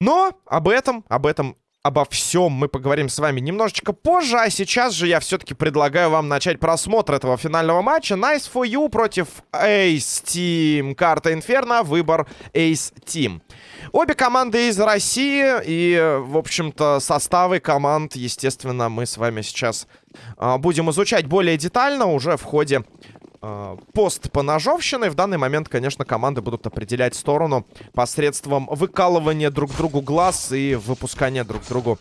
Но об этом, об этом обо всем мы поговорим с вами немножечко позже, а сейчас же я все-таки предлагаю вам начать просмотр этого финального матча. Nice for you против Ace Team. Карта Инферно, выбор Ace Team. Обе команды из России и, в общем-то, составы команд, естественно, мы с вами сейчас будем изучать более детально уже в ходе э, пост по ножовщине. В данный момент, конечно, команды будут определять сторону посредством выкалывания друг другу глаз и выпускания друг другу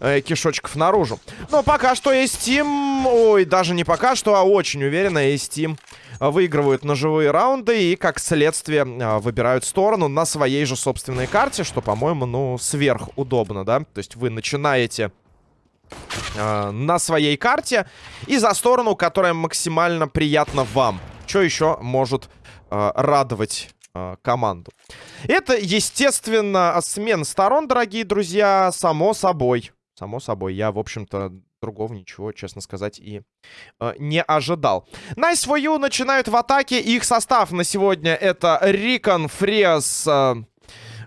э, кишочков наружу. Но пока что есть Steam, ой, даже не пока что, а очень уверенно есть Steam выигрывают ножевые раунды и, как следствие, э, выбирают сторону на своей же собственной карте, что, по-моему, ну, сверхудобно, да? То есть вы начинаете э, на своей карте и за сторону, которая максимально приятна вам. Что еще может э, радовать э, команду? Это, естественно, смена сторон, дорогие друзья, само собой. Само собой, я, в общем-то, другого ничего, честно сказать, и э, не ожидал. Nice for you начинают в атаке. Их состав на сегодня это Рикон, Фрес, э,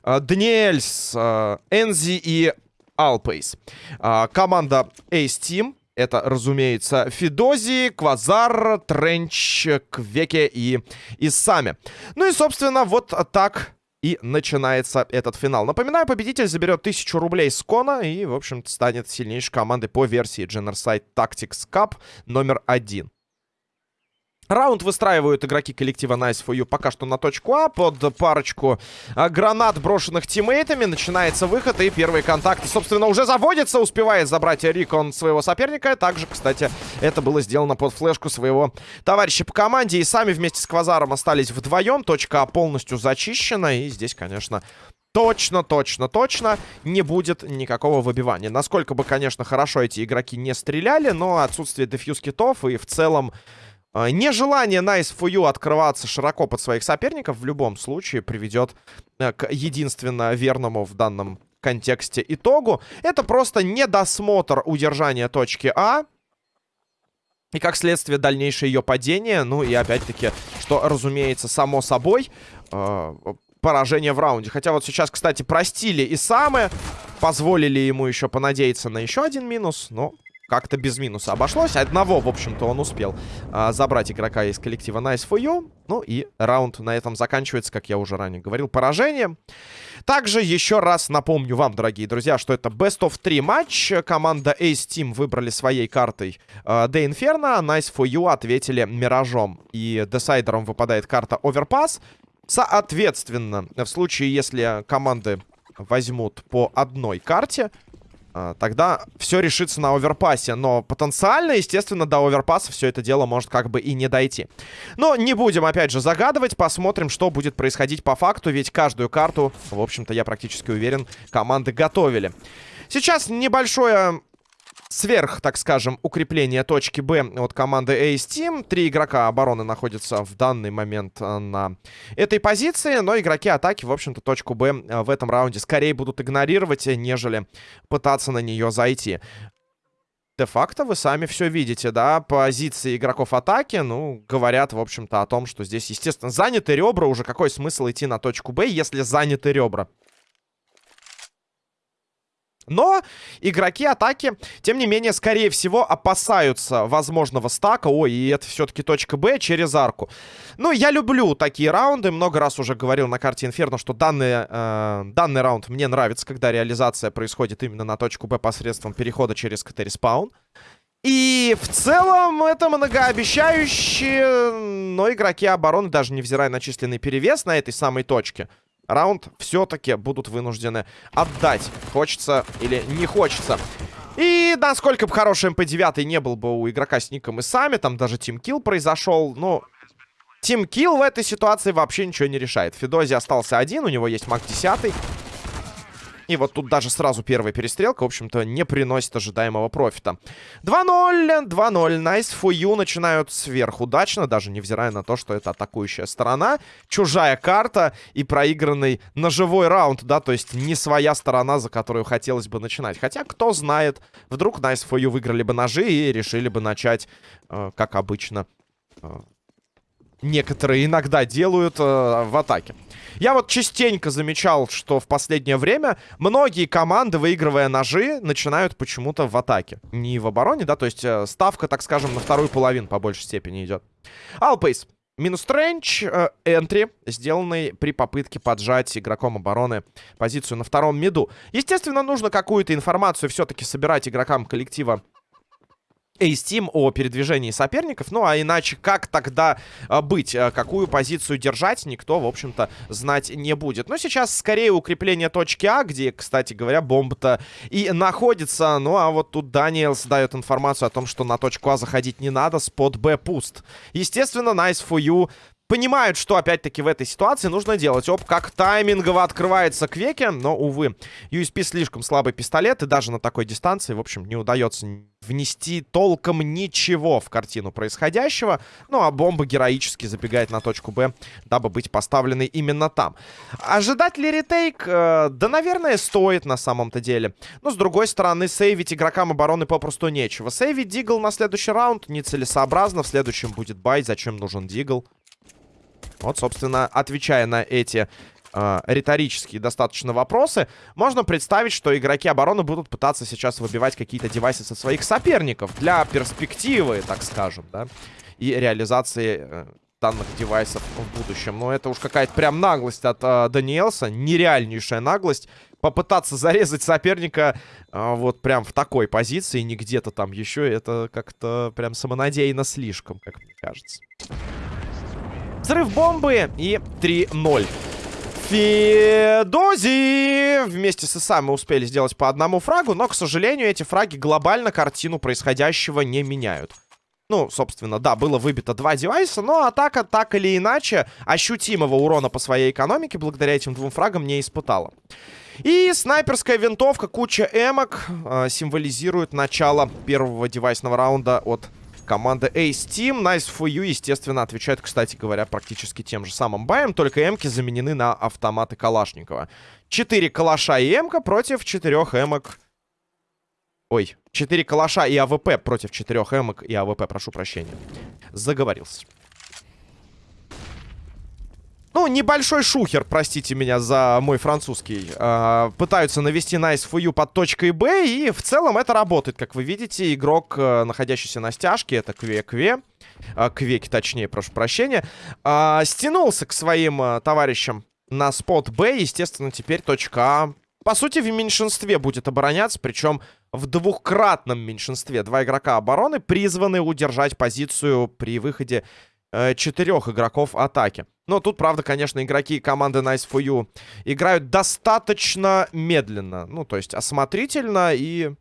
э, Дниэльс, э, Энзи и Алпейс. А, команда Ace Team. Это, разумеется, Фидози, Квазар, Тренч, Квеке и Исами. Ну и, собственно, вот так и начинается этот финал. Напоминаю, победитель заберет 1000 рублей с Кона и, в общем-то, станет сильнейшей командой по версии Genocide Tactics Cup номер один. Раунд выстраивают игроки коллектива Nice for You пока что на точку А. Под парочку а, гранат, брошенных тиммейтами, начинается выход. И первые контакты, собственно, уже заводятся. Успевает забрать Рикон своего соперника. Также, кстати, это было сделано под флешку своего товарища по команде. И сами вместе с Квазаром остались вдвоем. Точка А полностью зачищена. И здесь, конечно, точно, точно, точно не будет никакого выбивания. Насколько бы, конечно, хорошо эти игроки не стреляли, но отсутствие дефьюз китов и в целом нежелание Nice for You открываться широко под своих соперников в любом случае приведет э, к единственно верному в данном контексте итогу. Это просто недосмотр удержания точки А. И как следствие дальнейшее ее падение. Ну и опять-таки, что разумеется, само собой, э, поражение в раунде. Хотя вот сейчас, кстати, простили и самые. Позволили ему еще понадеяться на еще один минус. Но как-то без минуса обошлось. Одного, в общем-то, он успел а, забрать игрока из коллектива Nice for You. Ну и раунд на этом заканчивается, как я уже ранее говорил, поражением. Также еще раз напомню вам, дорогие друзья, что это Best of 3 матч. Команда Ace Team выбрали своей картой The Inferno. Nice for You ответили Миражом. И десайдером выпадает карта Overpass. Соответственно, в случае, если команды возьмут по одной карте, а, тогда все решится на оверпассе. Но потенциально, естественно, до оверпасса все это дело может как бы и не дойти. Но не будем, опять же, загадывать. Посмотрим, что будет происходить по факту. Ведь каждую карту, в общем-то, я практически уверен, команды готовили. Сейчас небольшое сверх, так скажем, укрепление точки Б от команды Ace Team. Три игрока обороны находятся в данный момент э, на этой позиции, но игроки атаки, в общем-то, точку Б э, в этом раунде скорее будут игнорировать, нежели пытаться на нее зайти. Де-факто вы сами все видите, да, позиции игроков атаки, ну, говорят, в общем-то, о том, что здесь, естественно, заняты ребра, уже какой смысл идти на точку Б, если заняты ребра. Но игроки атаки, тем не менее, скорее всего, опасаются возможного стака. Ой, и это все-таки точка Б через арку. Ну, я люблю такие раунды. Много раз уже говорил на карте Инферно, что данный, э, данный раунд мне нравится, когда реализация происходит именно на точку Б посредством перехода через CT-респаун. И в целом это многообещающе, но игроки обороны, даже невзирая на численный перевес на этой самой точке, раунд все-таки будут вынуждены отдать. Хочется или не хочется. И насколько бы хороший МП-9 не был бы у игрока с ником и сами, там даже тимкилл произошел, ну... Тимкилл в этой ситуации вообще ничего не решает. Федози остался один, у него есть MAC-10. И вот тут даже сразу первая перестрелка, в общем-то, не приносит ожидаемого профита. 2-0, 2-0. Nice for you начинают сверхудачно, даже невзирая на то, что это атакующая сторона. Чужая карта и проигранный ножевой раунд, да, то есть не своя сторона, за которую хотелось бы начинать. Хотя, кто знает, вдруг Nice for you выиграли бы ножи и решили бы начать, э, как обычно, э, некоторые иногда делают э, в атаке. Я вот частенько замечал, что в последнее время многие команды, выигрывая ножи, начинают почему-то в атаке. Не в обороне, да, то есть э, ставка, так скажем, на вторую половину по большей степени идет. Алпейс. Минус тренч, э, энтри, сделанный при попытке поджать игроком обороны позицию на втором миду. Естественно, нужно какую-то информацию все-таки собирать игрокам коллектива Ace Team о передвижении соперников. Ну, а иначе как тогда а, быть? А, какую позицию держать, никто, в общем-то, знать не будет. Но сейчас скорее укрепление точки А, где, кстати говоря, бомба-то и находится. Ну, а вот тут Даниэлс дает информацию о том, что на точку А заходить не надо, спот Б пуст. Естественно, nice for you понимают, что опять-таки в этой ситуации нужно делать. Оп, как таймингово открывается Квеки, но, увы, USP слишком слабый пистолет, и даже на такой дистанции, в общем, не удается внести толком ничего в картину происходящего. Ну, а бомба героически забегает на точку Б, дабы быть поставленной именно там. Ожидать ли ретейк? Э, да, наверное, стоит на самом-то деле. Но, с другой стороны, сейвить игрокам обороны попросту нечего. Сейвить Дигл на следующий раунд нецелесообразно. В следующем будет бай. Зачем нужен Дигл? Вот, собственно, отвечая на эти э, риторические достаточно вопросы, можно представить, что игроки обороны будут пытаться сейчас выбивать какие-то девайсы со своих соперников для перспективы, так скажем, да, и реализации э, данных девайсов в будущем. Но это уж какая-то прям наглость от э, Даниэлса, нереальнейшая наглость. Попытаться зарезать соперника э, вот прям в такой позиции, не где-то там еще, это как-то прям самонадеянно слишком, как мне кажется. Взрыв бомбы и 3-0. Федози вместе с Исамой успели сделать по одному фрагу, но, к сожалению, эти фраги глобально картину происходящего не меняют. Ну, собственно, да, было выбито два девайса, но атака так или иначе ощутимого урона по своей экономике благодаря этим двум фрагам не испытала. И снайперская винтовка, куча эмок э, символизирует начало первого девайсного раунда от Команда Ace Team, Nice for you, естественно, отвечает, кстати говоря, практически тем же самым баем, только эмки заменены на автоматы Калашникова. Четыре калаша и эмка против четырех эмок... Ой, четыре калаша и АВП против четырех эмок и АВП, прошу прощения. Заговорился. Ну, небольшой шухер, простите меня за мой французский. Э, пытаются навести Nice for you под точкой Б, и в целом это работает. Как вы видите, игрок, э, находящийся на стяжке, это Кве-Кве, э, Квеки точнее, прошу прощения, э, стянулся к своим э, товарищам на спот Б. Естественно, теперь точка А, по сути, в меньшинстве будет обороняться, причем в двухкратном меньшинстве. Два игрока обороны призваны удержать позицию при выходе э, четырех игроков атаки. Но тут, правда, конечно, игроки команды Nice for You играют достаточно медленно. Ну, то есть осмотрительно и...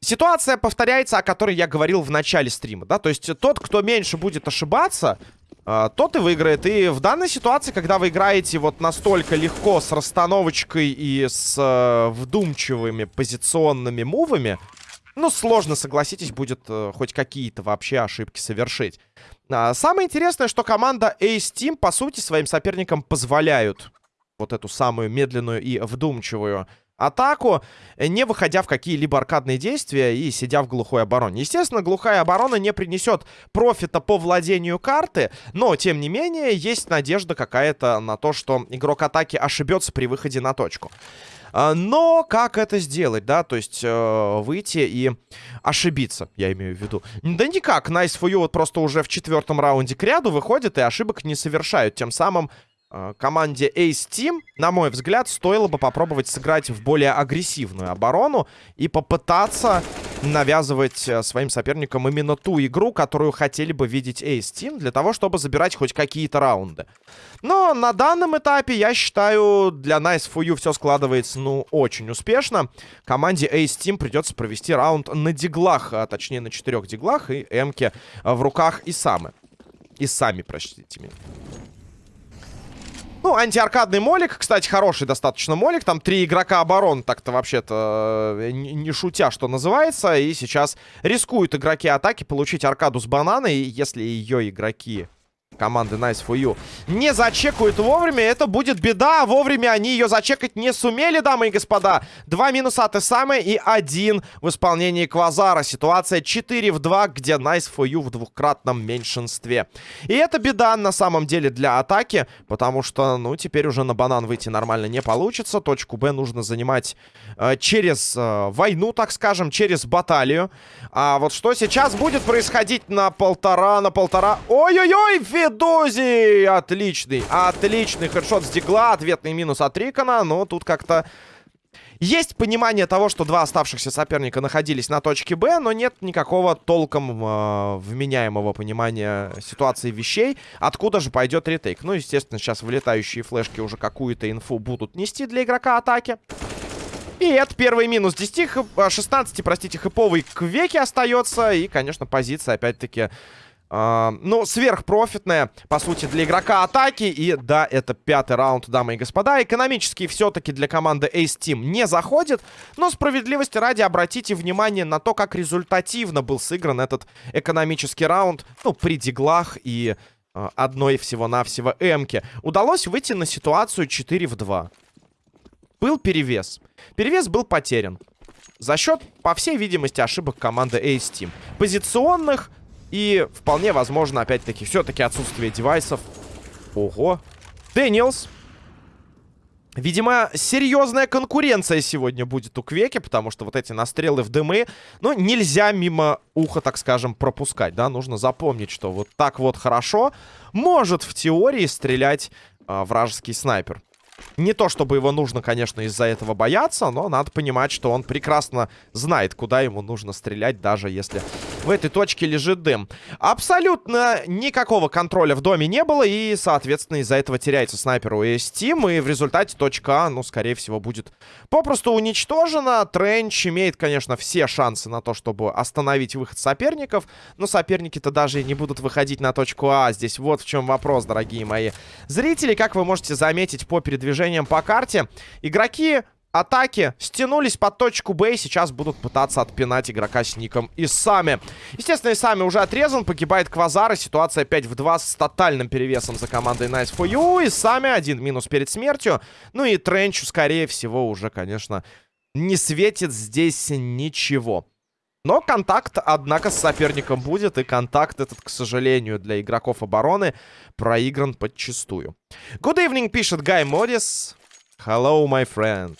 Ситуация повторяется, о которой я говорил в начале стрима, да? То есть тот, кто меньше будет ошибаться, э, тот и выиграет. И в данной ситуации, когда вы играете вот настолько легко с расстановочкой и с э, вдумчивыми позиционными мувами, ну, сложно, согласитесь, будет э, хоть какие-то вообще ошибки совершить. А, самое интересное, что команда Ace Team, по сути, своим соперникам позволяют вот эту самую медленную и вдумчивую атаку, не выходя в какие-либо аркадные действия и сидя в глухой обороне. Естественно, глухая оборона не принесет профита по владению карты, но, тем не менее, есть надежда какая-то на то, что игрок атаки ошибется при выходе на точку. А, но как это сделать, да? То есть э, выйти и ошибиться, я имею в виду. Да никак, Nice for you вот просто уже в четвертом раунде к ряду выходит и ошибок не совершают. Тем самым команде Ace Team, на мой взгляд, стоило бы попробовать сыграть в более агрессивную оборону и попытаться навязывать э, своим соперникам именно ту игру, которую хотели бы видеть Ace Team, для того, чтобы забирать хоть какие-то раунды. Но на данном этапе, я считаю, для Nice for You все складывается, ну, очень успешно. Команде Ace Team придется провести раунд на диглах, а точнее на четырех диглах и эмке в руках и самы. И сами, простите меня. Ну, антиаркадный молик, кстати, хороший достаточно молик. Там три игрока оборон, так-то вообще-то э, не шутя, что называется. И сейчас рискуют игроки атаки получить аркаду с бананой. Если ее игроки команды Nice for You не зачекают вовремя, это будет беда. Вовремя они ее зачекать не сумели, дамы и господа. Два минуса от Исамы и один в исполнении Квазара. Ситуация 4 в 2, где Nice for You в двухкратном меньшинстве. И это беда на самом деле для атаки, потому что, ну, теперь уже на банан выйти нормально не получится. Точку Б нужно занимать э, через э, войну, так скажем, через баталию. А вот что сейчас будет происходить на полтора, на полтора... Ой-ой-ой, Федози! Отличный, отличный хедшот с дигла. Ответный минус от Рикона. Но тут как-то... Есть понимание того, что два оставшихся соперника находились на точке Б, но нет никакого толком э, вменяемого понимания ситуации вещей. Откуда же пойдет ретейк? Ну, естественно, сейчас вылетающие флешки уже какую-то инфу будут нести для игрока атаки. И это первый минус 10, 16, простите, хэповый к веке остается. И, конечно, позиция, опять-таки, ну, сверхпрофитная, по сути, для игрока атаки. И да, это пятый раунд, дамы и господа. Экономически все-таки для команды Ace Team не заходит. Но справедливости ради обратите внимание на то, как результативно был сыгран этот экономический раунд. Ну, при диглах и uh, одной всего-навсего эмке. Удалось выйти на ситуацию 4 в 2. Был перевес. Перевес был потерян. За счет, по всей видимости, ошибок команды Ace Team. Позиционных и вполне возможно, опять-таки, все-таки отсутствие девайсов. Ого. Дэниелс. Видимо, серьезная конкуренция сегодня будет у Квеки, потому что вот эти настрелы в дымы, ну, нельзя мимо уха, так скажем, пропускать, да, нужно запомнить, что вот так вот хорошо может в теории стрелять э, вражеский снайпер. Не то, чтобы его нужно, конечно, из-за этого бояться, но надо понимать, что он прекрасно знает, куда ему нужно стрелять, даже если в этой точке лежит дым. Абсолютно никакого контроля в доме не было, и, соответственно, из-за этого теряется снайпер у Steam, и в результате точка А, ну, скорее всего, будет попросту уничтожена. Тренч имеет, конечно, все шансы на то, чтобы остановить выход соперников, но соперники-то даже не будут выходить на точку А. Здесь вот в чем вопрос, дорогие мои зрители. Как вы можете заметить по передвижениям по карте, игроки атаки стянулись под точку Б и сейчас будут пытаться отпинать игрока с ником Исами. Естественно, Исами уже отрезан, погибает Квазар, и ситуация 5 в 2 с тотальным перевесом за командой Nice for You. Исами один минус перед смертью. Ну и Тренчу, скорее всего, уже, конечно, не светит здесь ничего. Но контакт, однако, с соперником будет, и контакт этот, к сожалению, для игроков обороны проигран подчистую. Good evening, пишет Гай Модис. Hello, my friend.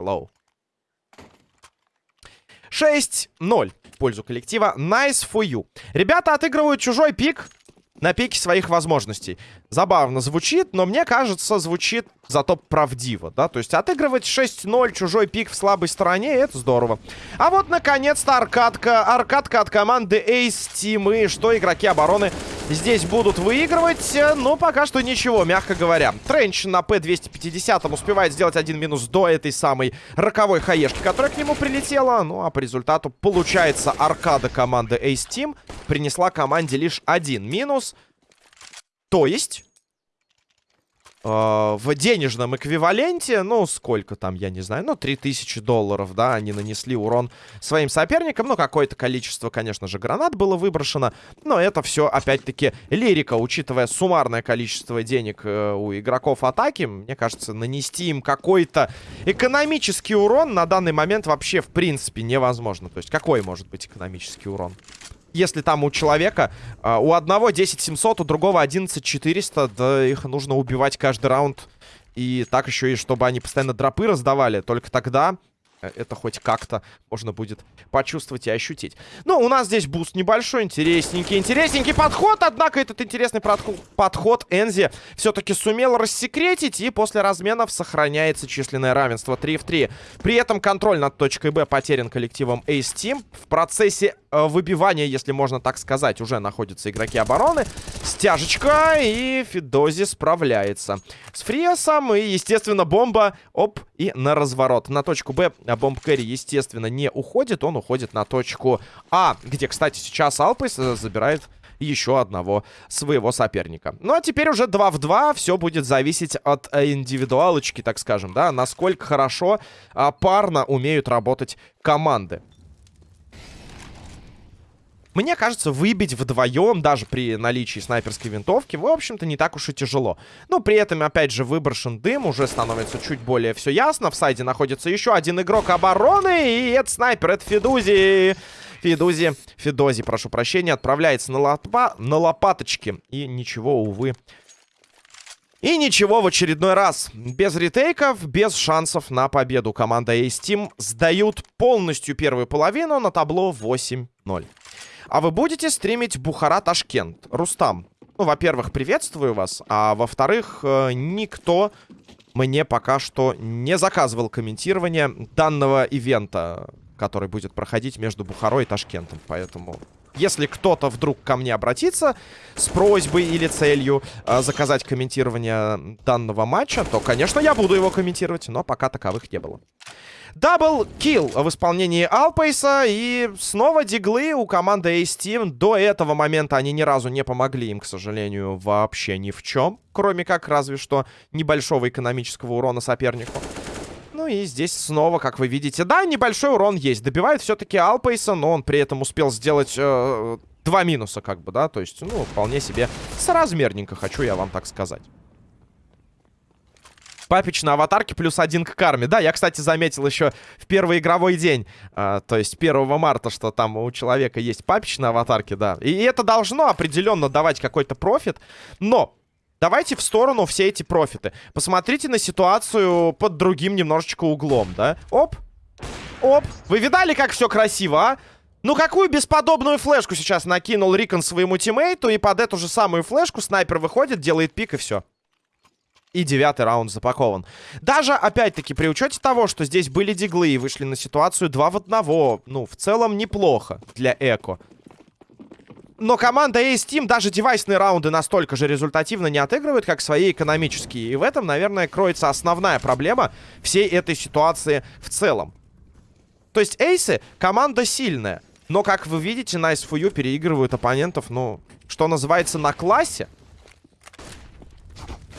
Hello. 6-0 в пользу коллектива. Nice for you. Ребята отыгрывают чужой пик на пике своих возможностей. Забавно звучит, но мне кажется, звучит зато правдиво, да? То есть отыгрывать 6-0 чужой пик в слабой стороне, это здорово. А вот, наконец-то, аркадка. Аркадка от команды Ace Team. И что игроки обороны здесь будут выигрывать? Ну, пока что ничего, мягко говоря. Тренч на П-250 успевает сделать один минус до этой самой роковой хаешки, которая к нему прилетела. Ну, а по результату получается аркада команды Ace Team принесла команде лишь один минус. То есть... Э, в денежном эквиваленте, ну, сколько там, я не знаю, ну, 3000 долларов, да, они нанесли урон своим соперникам. Ну, какое-то количество, конечно же, гранат было выброшено, но это все, опять-таки, лирика, учитывая суммарное количество денег э, у игроков атаки. Мне кажется, нанести им какой-то экономический урон на данный момент вообще, в принципе, невозможно. То есть, какой может быть экономический урон? Если там у человека э, у одного 10 700, у другого 11 400, да их нужно убивать каждый раунд. И так еще и чтобы они постоянно дропы раздавали. Только тогда Э, это хоть как-то можно будет почувствовать и ощутить. Ну, у нас здесь буст небольшой, интересненький, интересненький подход. Однако этот интересный подход Энзи все-таки сумел рассекретить. И после разменов сохраняется численное равенство 3 в 3. При этом контроль над точкой Б потерян коллективом Ace Team. В процессе выбивания, если можно так сказать, уже находятся игроки обороны. Стяжечка и Фидози справляется. С Фриасом и, естественно, бомба. Оп, и на разворот. На точку Б а bomb carry, естественно, не уходит. Он уходит на точку А, где, кстати, сейчас Алпейс забирает еще одного своего соперника. Ну а теперь уже 2 в 2. Все будет зависеть от э, индивидуалочки, так скажем, да, насколько хорошо а, парно умеют работать команды. Мне кажется, выбить вдвоем, даже при наличии снайперской винтовки, в общем-то, не так уж и тяжело. Но при этом, опять же, выброшен дым, уже становится чуть более все ясно. В сайде находится еще один игрок обороны, и это снайпер, это Федузи. Федузи, Федози, прошу прощения, отправляется на, лопа, на лопаточки. И ничего, увы, и ничего в очередной раз. Без ретейков, без шансов на победу. Команда Ace Team сдают полностью первую половину на табло 8-0. А вы будете стримить Бухара-Ташкент? Рустам, ну, во-первых, приветствую вас, а во-вторых, э, никто мне пока что не заказывал комментирование данного ивента, который будет проходить между Бухарой и Ташкентом. Поэтому, если кто-то вдруг ко мне обратится с просьбой или целью э, заказать комментирование данного матча, то, конечно, я буду его комментировать, но пока таковых не было. Double kill в исполнении Алпейса. И снова диглы у команды Ace Team. До этого момента они ни разу не помогли им, к сожалению, вообще ни в чем. Кроме как разве что небольшого экономического урона сопернику. И здесь снова, как вы видите, да, небольшой урон есть. Добивает все-таки Алпейса, но он при этом успел сделать э, два минуса, как бы, да. То есть, ну, вполне себе соразмерненько, хочу я вам так сказать. Папич на аватарке плюс один к карме. Да, я, кстати, заметил еще в первый игровой день, э, то есть 1 марта, что там у человека есть Папич на аватарке, да. И это должно определенно давать какой-то профит. Но Давайте в сторону все эти профиты. Посмотрите на ситуацию под другим немножечко углом, да? Оп. Оп. Вы видали, как все красиво, а? Ну, какую бесподобную флешку сейчас накинул Рикон своему тиммейту, и под эту же самую флешку снайпер выходит, делает пик, и все. И девятый раунд запакован. Даже, опять-таки, при учете того, что здесь были диглы и вышли на ситуацию 2 в 1, ну, в целом неплохо для Эко. Но команда Ace Team даже девайсные раунды настолько же результативно не отыгрывает, как свои экономические. И в этом, наверное, кроется основная проблема всей этой ситуации в целом. То есть Эйсы команда сильная. Но, как вы видите, на SFU переигрывают оппонентов, ну, что называется, на классе.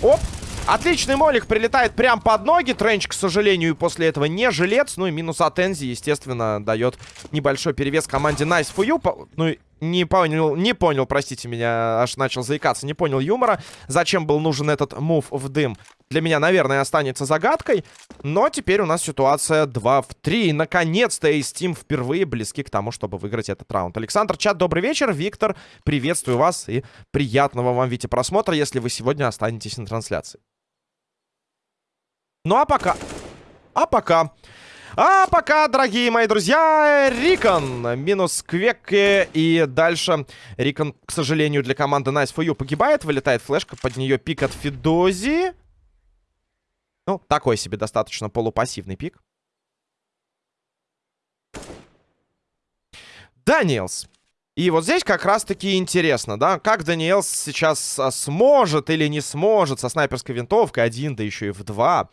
Оп! Отличный молик прилетает прям под ноги. Тренч, к сожалению, после этого не жилец. Ну и минус от Энзи, естественно, дает небольшой перевес команде Nice you. Ну, не понял, не понял, простите меня, аж начал заикаться. Не понял юмора. Зачем был нужен этот мув в дым? Для меня, наверное, останется загадкой. Но теперь у нас ситуация 2 в 3. Наконец-то Ace Team впервые близки к тому, чтобы выиграть этот раунд. Александр Чат, добрый вечер. Виктор, приветствую вас и приятного вам, Вите, просмотра, если вы сегодня останетесь на трансляции. Ну а пока... А пока... А пока, дорогие мои друзья, Рикон минус Квек и дальше Рикон, к сожалению, для команды Nice for You погибает. Вылетает флешка, под нее пик от Фидози. Ну, такой себе достаточно полупассивный пик. Даниэлс. И вот здесь как раз-таки интересно, да, как Даниэлс сейчас а, сможет или не сможет со снайперской винтовкой один, да еще и в два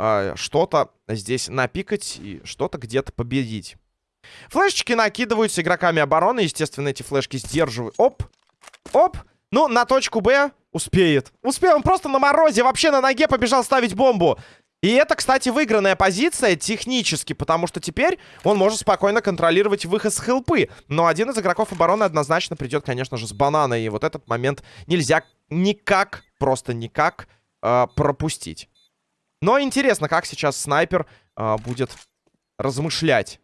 э, что-то здесь напикать и что-то где-то победить. Флешечки накидываются игроками обороны. Естественно, эти флешки сдерживают. Оп! Оп! Ну, на точку Б успеет. Успел, он просто на морозе, вообще на ноге побежал ставить бомбу. И это, кстати, выигранная позиция технически, потому что теперь он может спокойно контролировать выход с хелпы. Но один из игроков обороны однозначно придет, конечно же, с банана. И вот этот момент нельзя никак, просто никак э, пропустить. Но интересно, как сейчас снайпер э, будет размышлять.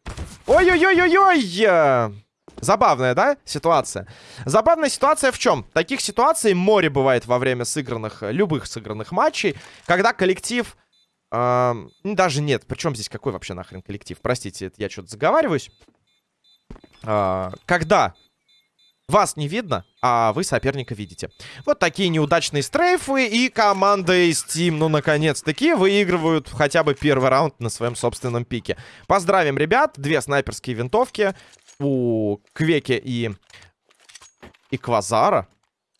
Ой-ой-ой-ой-ой! Забавная, да, ситуация? Забавная ситуация в чем? Таких ситуаций море бывает во время сыгранных, любых сыгранных матчей, когда коллектив... Э, даже нет, причем здесь какой вообще нахрен коллектив? Простите, я что-то заговариваюсь. Э, когда вас не видно, а вы соперника видите. Вот такие неудачные стрейфы. И команда из Steam, ну, наконец-таки, выигрывают хотя бы первый раунд на своем собственном пике. Поздравим, ребят. Две снайперские винтовки у Квеки и, и Квазара.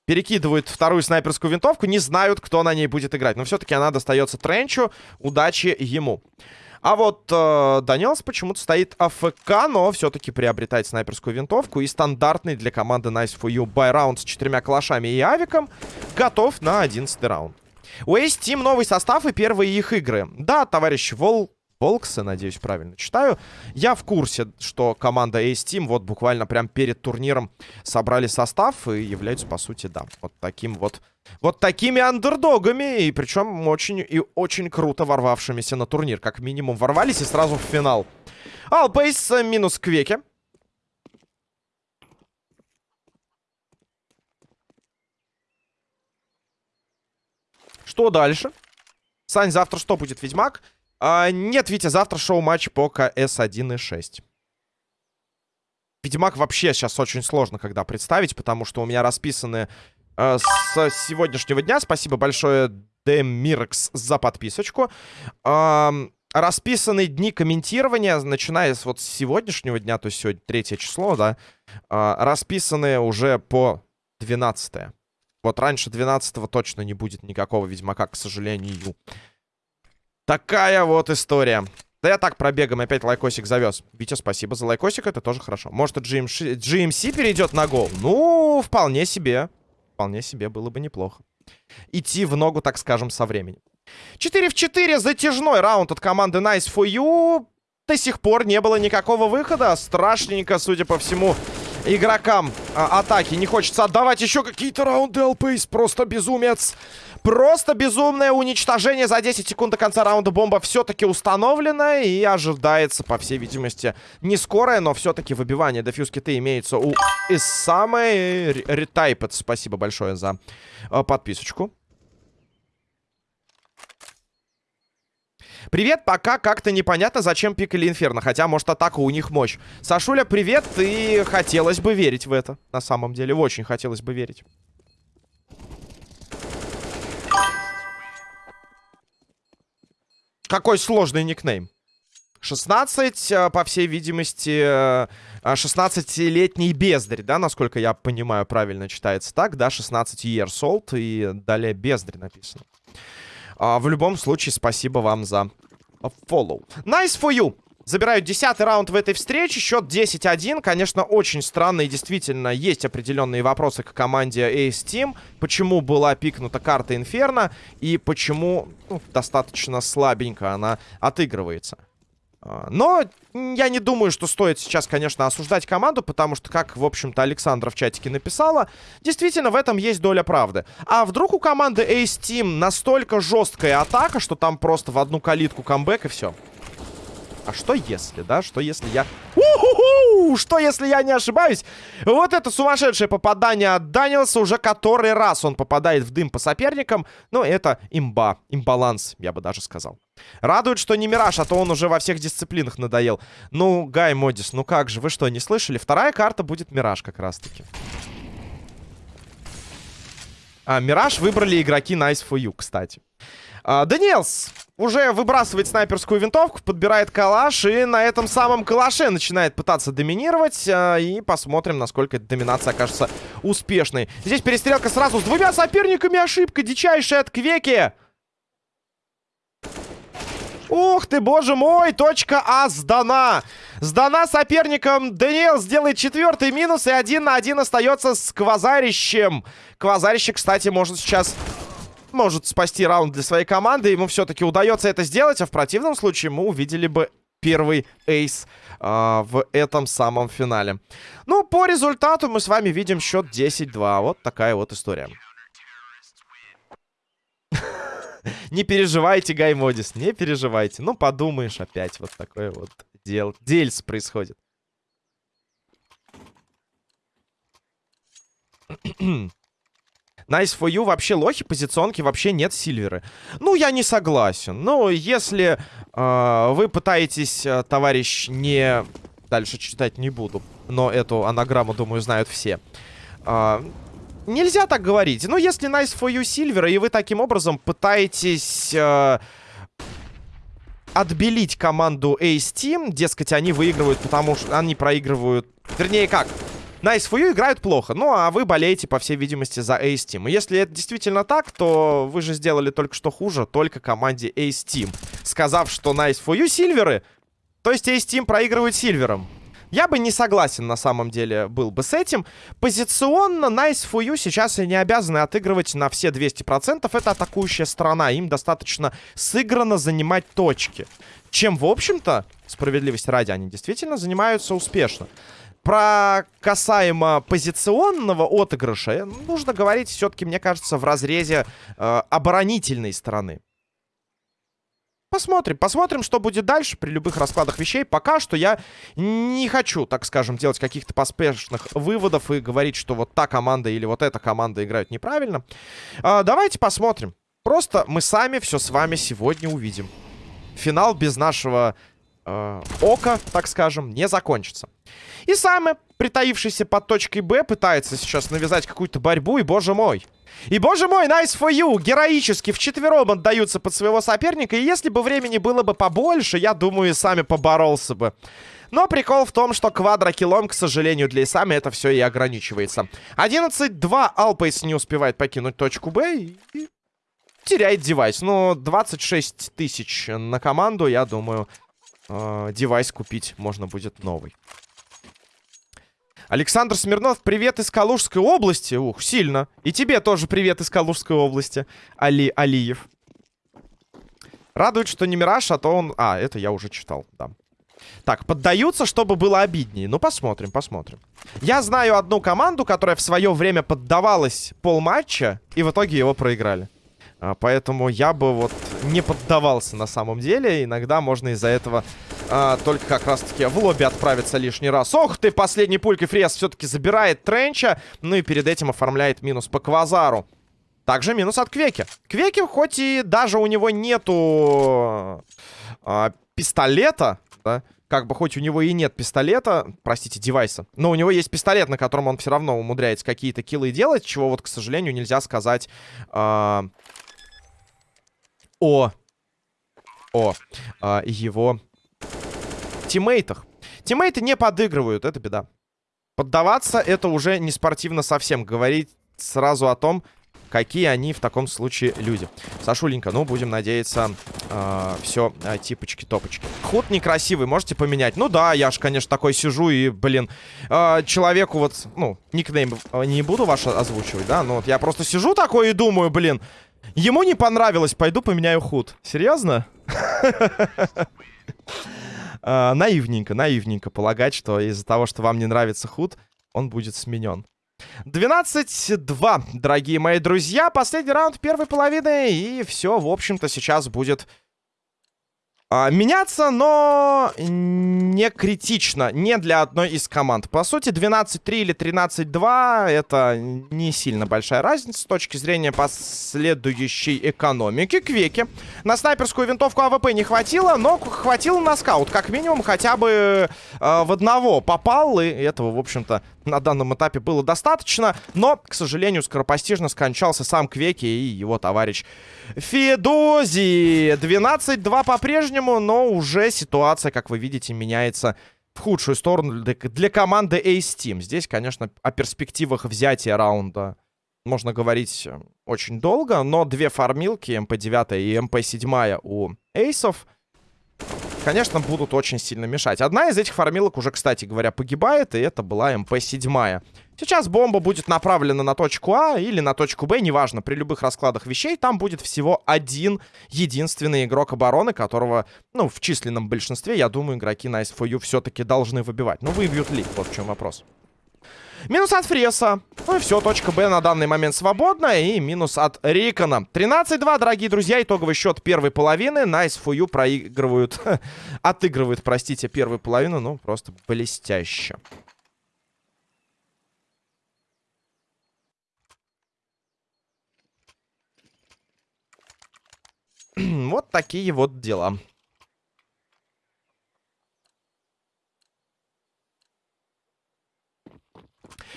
Перекидывают вторую снайперскую винтовку. Не знают, кто на ней будет играть. Но все-таки она достается Тренчу. Удачи ему. А вот э, Данилс почему-то стоит АФК, но все-таки приобретает снайперскую винтовку. И стандартный для команды Nice for You байраунд с четырьмя калашами и авиком готов на 11 раунд. У Ace Team новый состав и первые их игры. Да, товарищ Вол... Волксы, надеюсь, правильно читаю. Я в курсе, что команда Ace Team вот буквально прям перед турниром собрали состав и являются, по сути, да, вот таким вот... Вот такими андердогами, и причем очень и очень круто ворвавшимися на турнир. Как минимум ворвались и сразу в финал. Алпейс минус Квеки. Что дальше? Сань, завтра что будет, Ведьмак? А, нет, Витя, завтра шоу-матч по КС 1.6. Ведьмак вообще сейчас очень сложно когда представить, потому что у меня расписаны э, с сегодняшнего дня. Спасибо большое, Демиркс, за подписочку. Э, расписаны дни комментирования, начиная с вот сегодняшнего дня, то есть сегодня третье число, да, э, расписаны уже по 12 -е. Вот раньше 12 точно не будет никакого Ведьмака, к сожалению. Такая вот история. Да я так пробегом опять лайкосик завез. Витя, спасибо за лайкосик, это тоже хорошо. Может, GMC, GMC перейдет на гол? Ну, вполне себе. Вполне себе было бы неплохо. Идти в ногу, так скажем, со временем. 4 в 4, затяжной раунд от команды Nice for You. До сих пор не было никакого выхода. Страшненько, судя по всему, игрокам а, атаки. Не хочется отдавать еще какие-то раунды ЛПС. Просто безумец. Просто безумное уничтожение за 10 секунд до конца раунда. Бомба все-таки установлена. И ожидается, по всей видимости, не скорое, но все-таки выбивание дефьюз киты имеется у самой ретайпет. Спасибо большое за э, подписочку. Привет, пока как-то непонятно, зачем пикали Инферно. Хотя, может, атака у них мощь. Сашуля, привет, и хотелось бы верить в это. На самом деле, очень хотелось бы верить. Какой сложный никнейм. 16, э, по всей видимости, 16-летний э, бездарь, да, насколько я понимаю, правильно читается так, да, 16 years old, и далее бездарь написано. А, в любом случае, спасибо вам за follow. Nice for you! Забирают десятый раунд в этой встрече. Счет 10-1. Конечно, очень странно и действительно есть определенные вопросы к команде Ace Team. Почему была пикнута карта Инферно и почему ну, достаточно слабенько она отыгрывается. А, но я не думаю, что стоит сейчас, конечно, осуждать команду, потому что, как, в общем-то, Александра в чатике написала, действительно, в этом есть доля правды. А вдруг у команды Ace Team настолько жесткая атака, что там просто в одну калитку камбэк и все? А что если, да? Что если я... У-ху-ху! Что если я не ошибаюсь? Вот это сумасшедшее попадание от Данилса. Уже который раз он попадает в дым по соперникам. Но это имба. Имбаланс, я бы даже сказал. Радует, что не Мираж, а то он уже во всех дисциплинах надоел. Ну, Гай Модис, ну как же, вы что, не слышали? Вторая карта будет Мираж как раз-таки. А, Мираж выбрали игроки Nice for You, кстати. А, Даниэлс уже выбрасывает снайперскую винтовку, подбирает калаш и на этом самом калаше начинает пытаться доминировать. А, и посмотрим, насколько эта доминация окажется успешной. Здесь перестрелка сразу с двумя соперниками. Ошибка дичайшая от Квеки. Ух ты, боже мой, точка А сдана. Сдана соперником. Даниэл сделает четвертый минус и один на один остается с Квазарищем. Квазарище, кстати, может сейчас может спасти раунд для своей команды. Ему все-таки удается это сделать, а в противном случае мы увидели бы первый эйс э, в этом самом финале. Ну, по результату мы с вами видим счет 10-2. Вот такая вот история. Не переживайте, Гай Модис, не переживайте. Ну, подумаешь, опять вот такое вот дел... дельс происходит. Nice for you. Вообще лохи, позиционки, вообще нет сильверы. Ну, я не согласен. Ну, если э, вы пытаетесь, э, товарищ, не... Дальше читать не буду. Но эту анаграмму, думаю, знают все. Э, нельзя так говорить. Ну, если nice for you сильвера, и вы таким образом пытаетесь... Э, отбелить команду Ace Team. Дескать, они выигрывают, потому что они проигрывают... Вернее, как? Nice for играют плохо. Ну, а вы болеете, по всей видимости, за Ace Team. И если это действительно так, то вы же сделали только что хуже только команде Ace Team. Сказав, что Nice for You сильверы, то есть Ace Team проигрывает сильвером. Я бы не согласен, на самом деле, был бы с этим. Позиционно Nice for You сейчас и не обязаны отыгрывать на все 200%. Это атакующая сторона. Им достаточно сыграно занимать точки. Чем, в общем-то, справедливости ради, они действительно занимаются успешно. Про касаемо позиционного отыгрыша нужно говорить все-таки, мне кажется, в разрезе э, оборонительной стороны. Посмотрим, посмотрим, что будет дальше при любых раскладах вещей. Пока что я не хочу, так скажем, делать каких-то поспешных выводов и говорить, что вот та команда или вот эта команда играют неправильно. Э, давайте посмотрим. Просто мы сами все с вами сегодня увидим. Финал без нашего э, ока, так скажем, не закончится. И самый притаившийся под точкой Б пытается сейчас навязать какую-то борьбу, и боже мой. И боже мой, nice for you! Героически вчетвером отдаются под своего соперника, и если бы времени было бы побольше, я думаю, и сами поборолся бы. Но прикол в том, что квадрокилом, к сожалению, для Исами это все и ограничивается. 11-2 Алпейс не успевает покинуть точку Б и теряет девайс. Но 26 тысяч на команду, я думаю, э, девайс купить можно будет новый. Александр Смирнов, привет из Калужской области. Ух, сильно. И тебе тоже привет из Калужской области, Али Алиев. Радует, что не Мираж, а то он... А, это я уже читал, да. Так, поддаются, чтобы было обиднее. Ну, посмотрим, посмотрим. Я знаю одну команду, которая в свое время поддавалась полматча, и в итоге его проиграли. А, поэтому я бы вот не поддавался на самом деле. Иногда можно из-за этого а, только как раз-таки в лобби отправиться лишний раз. Ох ты, последний пулькой фрез все-таки забирает Тренча. Ну и перед этим оформляет минус по Квазару. Также минус от Квеки. Квеки, хоть и даже у него нету а, пистолета, да, как бы хоть у него и нет пистолета, простите, девайса, но у него есть пистолет, на котором он все равно умудряется какие-то киллы делать, чего вот, к сожалению, нельзя сказать э, о, о э, его тиммейтах. Тиммейты не подыгрывают, это беда. Поддаваться это уже не спортивно совсем. Говорить сразу о том, какие они в таком случае люди. Сашуленька, ну, будем надеяться, э, все э, типочки-топочки. Худ некрасивый, можете поменять? Ну да, я ж, конечно, такой сижу и, блин, э, человеку вот, ну, никнейм не буду ваш озвучивать, да, но вот я просто сижу такой и думаю, блин, ему не понравилось, пойду поменяю худ. Серьезно? э, наивненько, наивненько полагать, что из-за того, что вам не нравится худ, он будет сменен. 12-2, дорогие мои друзья. Последний раунд первой половины. И все, в общем-то, сейчас будет а, меняться, но не критично, не для одной из команд. По сути, 12-3 или 13-2 это не сильно большая разница с точки зрения последующей экономики. Квеки. На снайперскую винтовку АВП не хватило, но хватило на скаут. Как минимум, хотя бы э, в одного попал, и этого, в общем-то, на данном этапе было достаточно. Но, к сожалению, скоропостижно скончался сам Квеки и его товарищ Федози. 12-2 по-прежнему, но уже ситуация, как вы видите, меняется в худшую сторону для, команды Ace Team. Здесь, конечно, о перспективах взятия раунда можно говорить э, очень долго, но две фармилки, МП-9 и МП-7 у эйсов, конечно, будут очень сильно мешать. Одна из этих фармилок уже, кстати говоря, погибает, и это была МП-7. Сейчас бомба будет направлена на точку А или на точку Б, неважно, при любых раскладах вещей. Там будет всего один единственный игрок обороны, которого, ну, в численном большинстве, я думаю, игроки на SFU все-таки должны выбивать. Но выбьют ли? Вот в чем вопрос. Минус от Фреса. Ну и все, точка Б на данный момент свободна. И минус от Рикона. 13-2, дорогие друзья. Итоговый счет первой половины. Nice for you проигрывают, отыгрывают, простите, первую половину. Ну, просто блестяще. вот такие вот дела.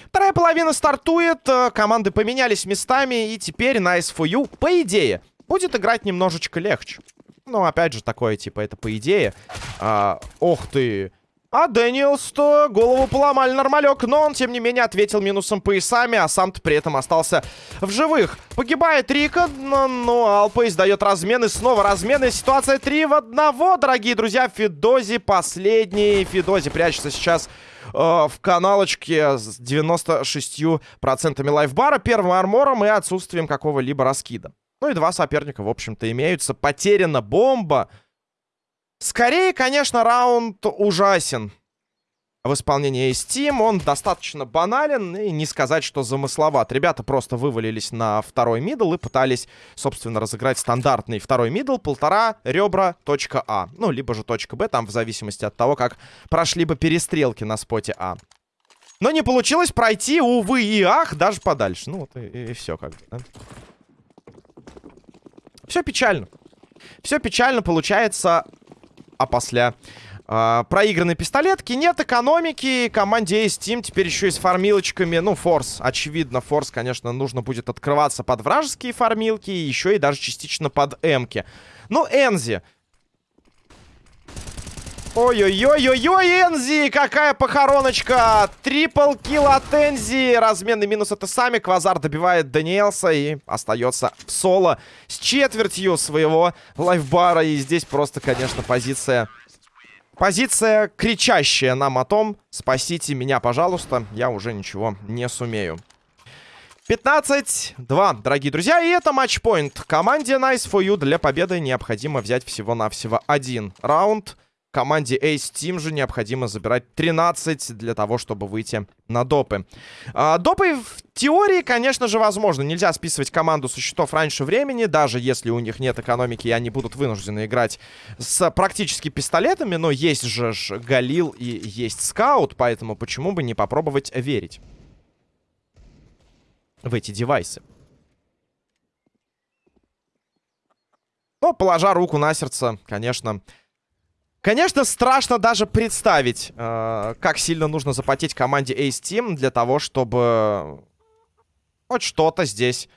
Вторая половина стартует, э, команды поменялись местами, и теперь Nice for You, по идее, будет играть немножечко легче. Ну, опять же, такое, типа, это по идее. А, ох ты, А Дэниелс-то голову поломали нормалек, но он, тем не менее, ответил минусом поясами, а сам-то при этом остался в живых. Погибает Рика, но, но Алпа издает размен, и снова размены. Ситуация 3 в 1, дорогие друзья. Фидози последний. Фидози прячется сейчас э, в каналочке с 96% лайфбара, первым армором и отсутствием какого-либо раскида. Ну и два соперника, в общем-то, имеются. Потеряна бомба. Скорее, конечно, раунд ужасен в исполнении Ace Team. Он достаточно банален и не сказать, что замысловат. Ребята просто вывалились на второй мидл и пытались, собственно, разыграть стандартный второй мидл. Полтора ребра, точка А. Ну, либо же точка Б, там в зависимости от того, как прошли бы перестрелки на споте А. Но не получилось пройти, увы и ах, даже подальше. Ну, вот и, и все как бы, да? Все печально. Все печально получается а после э, проигранной пистолетки. Нет экономики. Команде Steam теперь еще и с фармилочками. Ну, форс. Очевидно, форс, конечно, нужно будет открываться под вражеские фармилки. Еще и даже частично под эмки. Ну, Энзи. Ой-ой-ой-ой-ой, Энзи! Какая похороночка! Трипл килл от Энзи! Разменный минус это сами. Квазар добивает Даниэлса и остается в соло с четвертью своего лайфбара. И здесь просто, конечно, позиция... Позиция, кричащая нам о том, спасите меня, пожалуйста, я уже ничего не сумею. 15-2, дорогие друзья, и это матчпоинт. Команде Nice for You для победы необходимо взять всего-навсего один раунд. Команде Ace Team же необходимо забирать 13 для того, чтобы выйти на допы. А, допы в теории, конечно же, возможно. Нельзя списывать команду со счетов раньше времени, даже если у них нет экономики, и они будут вынуждены играть с практически пистолетами. Но есть же Галил и есть Скаут, поэтому почему бы не попробовать верить в эти девайсы. Но, положа руку на сердце, конечно, Конечно, страшно даже представить, э, как сильно нужно запотеть команде Ace Team для того, чтобы хоть что-то здесь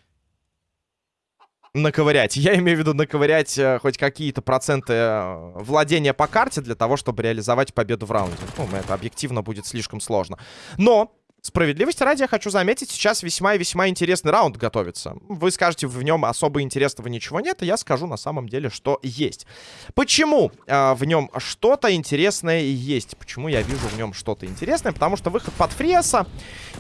наковырять. Я имею в виду наковырять э, хоть какие-то проценты э, владения по карте для того, чтобы реализовать победу в раунде. Ну, это объективно будет слишком сложно. Но Справедливости ради, я хочу заметить, сейчас весьма и весьма интересный раунд готовится. Вы скажете, в нем особо интересного ничего нет, и я скажу на самом деле, что есть. Почему э, в нем что-то интересное есть? Почему я вижу в нем что-то интересное? Потому что выход под Фриеса,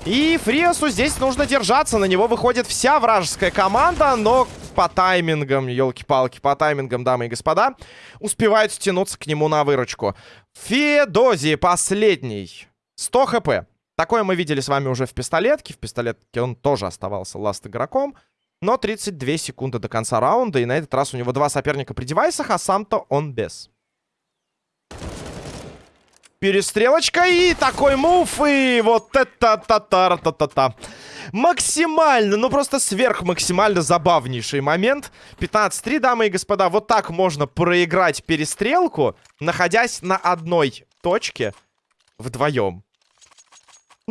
и Фриесу здесь нужно держаться. На него выходит вся вражеская команда, но по таймингам, елки-палки, по таймингам, дамы и господа, успевают стянуться к нему на выручку. Федози последний. 100 хп. Такое мы видели с вами уже в пистолетке. В пистолетке он тоже оставался ласт игроком. Но 32 секунды до конца раунда. И на этот раз у него два соперника при девайсах, а сам-то он без. Перестрелочка и такой мув. И вот это та-та-та-та-та-та. Максимально, ну просто сверхмаксимально забавнейший момент. 15-3, дамы и господа. Вот так можно проиграть перестрелку, находясь на одной точке вдвоем.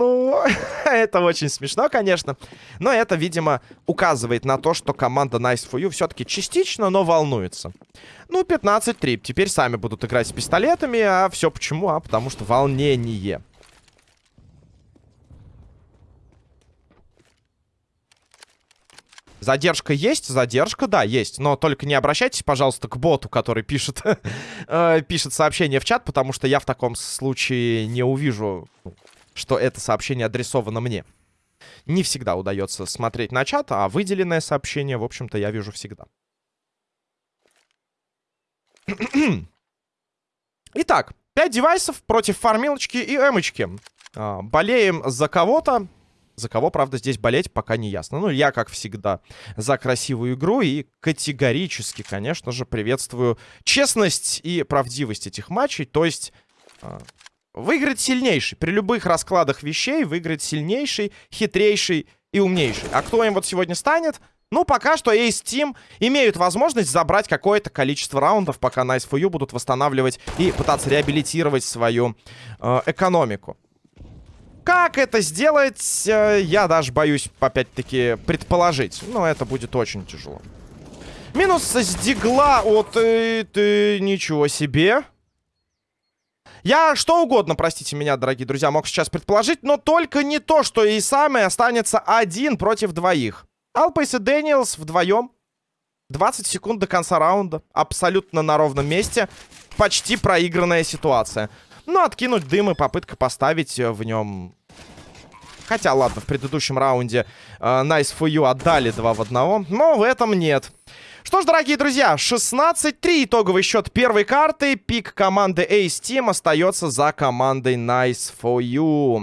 Ну, это очень смешно, конечно. Но это, видимо, указывает на то, что команда Nice for You все-таки частично, но волнуется. Ну, 15-3. Теперь сами будут играть с пистолетами. А все почему? А потому что волнение. Задержка есть? Задержка, да, есть. Но только не обращайтесь, пожалуйста, к боту, который пишет, э, пишет сообщение в чат, потому что я в таком случае не увижу ну, что это сообщение адресовано мне. Не всегда удается смотреть на чат, а выделенное сообщение, в общем-то, я вижу всегда. Итак, 5 девайсов против фармилочки и эмочки. А, болеем за кого-то. За кого, правда, здесь болеть пока не ясно. Ну, я, как всегда, за красивую игру и категорически, конечно же, приветствую честность и правдивость этих матчей. То есть, Выиграть сильнейший. При любых раскладах вещей выиграть сильнейший, хитрейший и умнейший. А кто им вот сегодня станет? Ну, пока что Ace Team имеют возможность забрать какое-то количество раундов, пока Nice for You будут восстанавливать и пытаться реабилитировать свою э, экономику. Как это сделать, э, я даже боюсь, опять-таки, предположить. Но это будет очень тяжело. Минус с дигла от... Э, ты, ничего себе. Я что угодно, простите меня, дорогие друзья, мог сейчас предположить, но только не то, что и самый останется один против двоих. Алпейс и Дэниелс вдвоем. 20 секунд до конца раунда. Абсолютно на ровном месте. Почти проигранная ситуация. Ну, откинуть дым и попытка поставить в нем... Хотя, ладно, в предыдущем раунде э, Nice for You отдали 2 в 1, но в этом нет. Что ж, дорогие друзья, 16-3 итоговый счет первой карты. Пик команды Ace Team остается за командой Nice for You.